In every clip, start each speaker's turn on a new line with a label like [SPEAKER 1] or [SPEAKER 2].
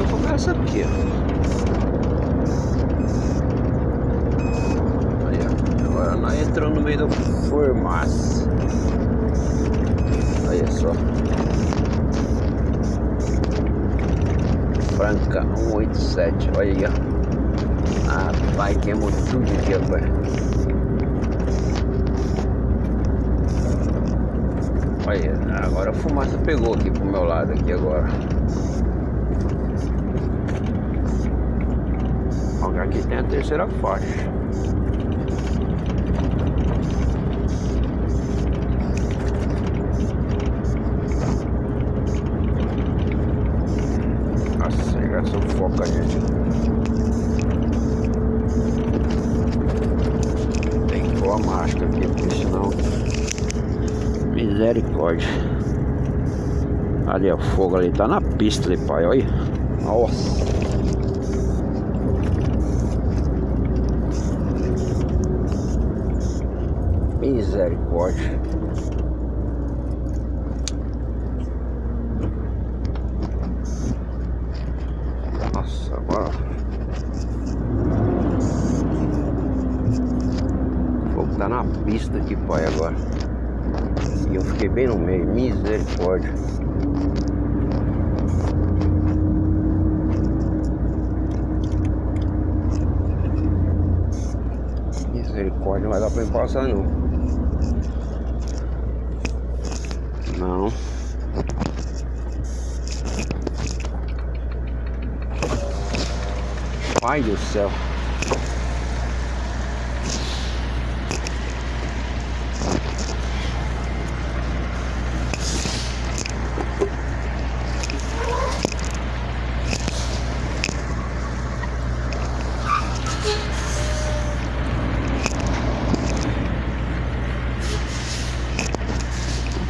[SPEAKER 1] fumaça aqui, ó. Aí, ó. Agora nós entramos no meio da fumaça. Olha só. Franca 187, olha aí, ó. Rapaz, queimou tudo aqui agora. Olha, agora a fumaça pegou aqui pro meu lado aqui agora. Aqui tem a terceira faixa. Nossa, já sufoca gente. Tem que pôr a máscara aqui, porque senão. Misericórdia. Ali, o fogo ali tá na pista ali, pai. Olha. Nossa. Misericórdia. Nossa, agora. O fogo tá na pista aqui, pai, agora. E eu fiquei bem no meio. Misericórdia. Misericórdia, não vai dar pra me passar não. Não. Pai do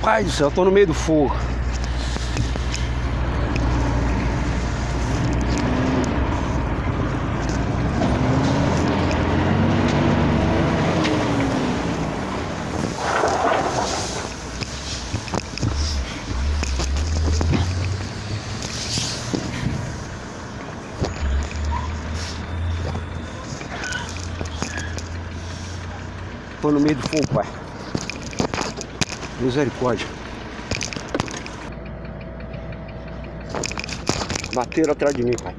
[SPEAKER 1] Pai do céu, tô no meio do fogo. Tô no meio do fogo, pai. Misericórdia. Bateram atrás de mim, pai.